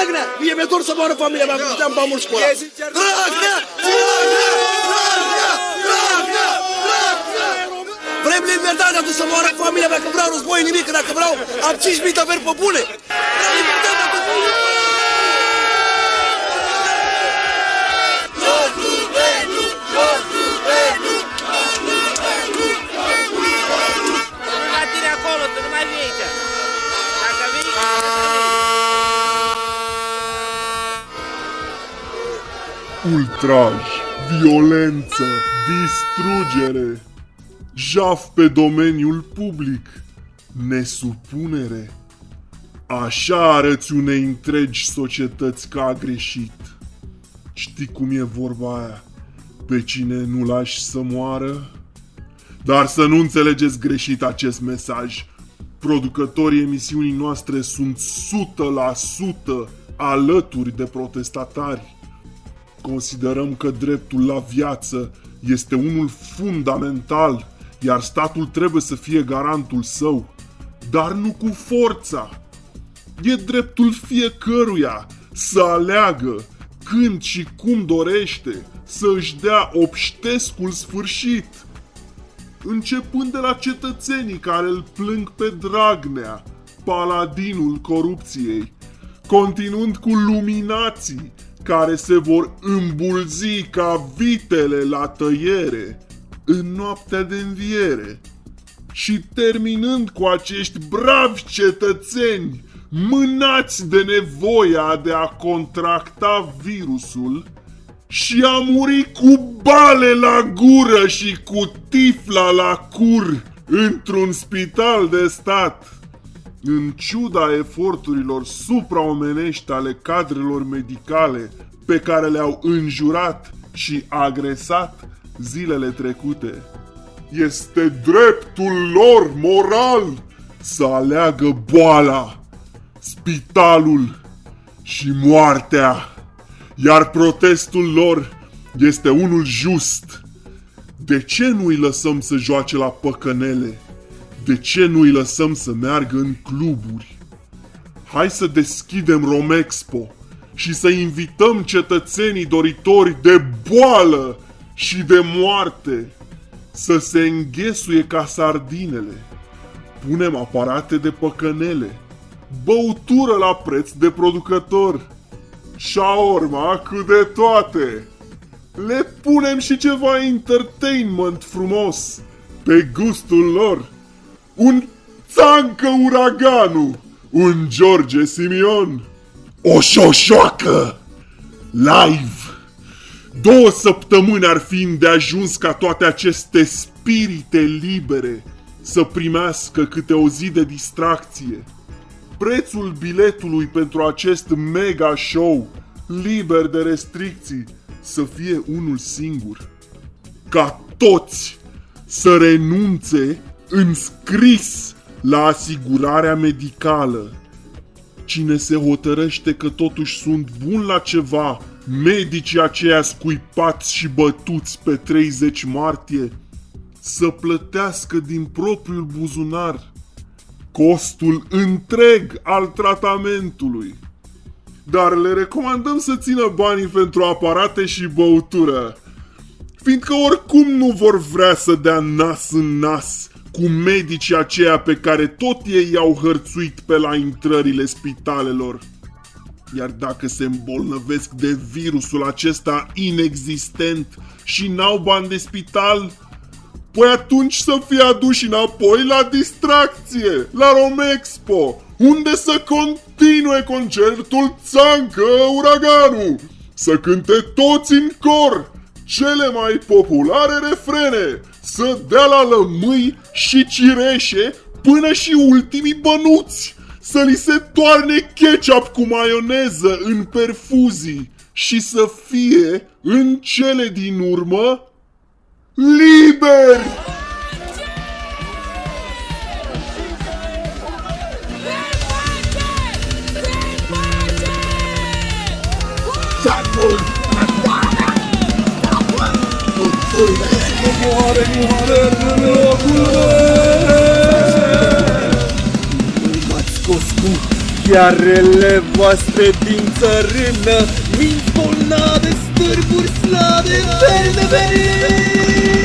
Dragnea? Mie mi-e dor să moară familia mea, că puteam bani mulți cu ăla. Dragnea! Dragnea! Dragnea! Dragnea! Dragnea! Vrem libertatea de să moară familia mea, că vreau război nimic, că dacă vreau am 5.000 de veri pe bune. Ultraj, violență, distrugere, jaf pe domeniul public, nesupunere. Așa arăți unei întregi societăți că a greșit. Știi cum e vorba aia? Pe cine nu lași să moară? Dar să nu înțelegeți greșit acest mesaj. Producătorii emisiunii noastre sunt 100% alături de protestatari. Considerăm că dreptul la viață este unul fundamental, iar statul trebuie să fie garantul său, dar nu cu forța. E dreptul fiecăruia să aleagă când și cum dorește să își dea obștescul sfârșit. Începând de la cetățenii care îl plâng pe Dragnea, paladinul corupției, continuând cu luminații care se vor îmbulzi ca vitele la tăiere în noaptea de înviere și terminând cu acești bravi cetățeni mânați de nevoia de a contracta virusul și a muri cu bale la gură și cu tifla la cur într-un spital de stat. În ciuda eforturilor supraomenești ale cadrelor medicale pe care le-au înjurat și agresat zilele trecute, este dreptul lor moral să aleagă boala, spitalul și moartea. Iar protestul lor este unul just. De ce nu îi lăsăm să joace la păcănele? De ce nu îi lăsăm să meargă în cluburi? Hai să deschidem Romexpo și să invităm cetățenii doritori de boală și de moarte să se înghesuie ca sardinele. Punem aparate de păcănele, băutură la preț de producător, șaorma cu de toate. Le punem și ceva entertainment frumos, pe gustul lor. Un țancă uraganu, un George Simion, o șoșoacă, live. Două săptămâni ar fi de ajuns ca toate aceste spirite libere să primească câte o zi de distracție. Prețul biletului pentru acest mega show, liber de restricții, să fie unul singur. Ca toți să renunțe în scris la asigurarea medicală. Cine se hotărăște că totuși sunt bun la ceva, medicii aceia scuipați și bătuți pe 30 martie, să plătească din propriul buzunar costul întreg al tratamentului. Dar le recomandăm să țină banii pentru aparate și băutură, fiindcă oricum nu vor vrea să dea nas în nas cu medicii aceia pe care tot ei i-au hărțuit pe la intrările spitalelor. Iar dacă se îmbolnăvesc de virusul acesta inexistent și n-au bani de spital, Păi atunci să fie aduși înapoi la distracție, la Romexpo, unde să continue concertul Țancă Uraganu, să cânte toți în cor cele mai populare refrene, să dea la lămâi și cireșe până și ultimii bănuți să li se toarne ketchup cu maioneză în perfuzii și să fie în cele din urmă liberi! Moare infernul locul M-ați scos cu chiarele voastre din țărână Minți bolnave, stârburi slabe, verde venit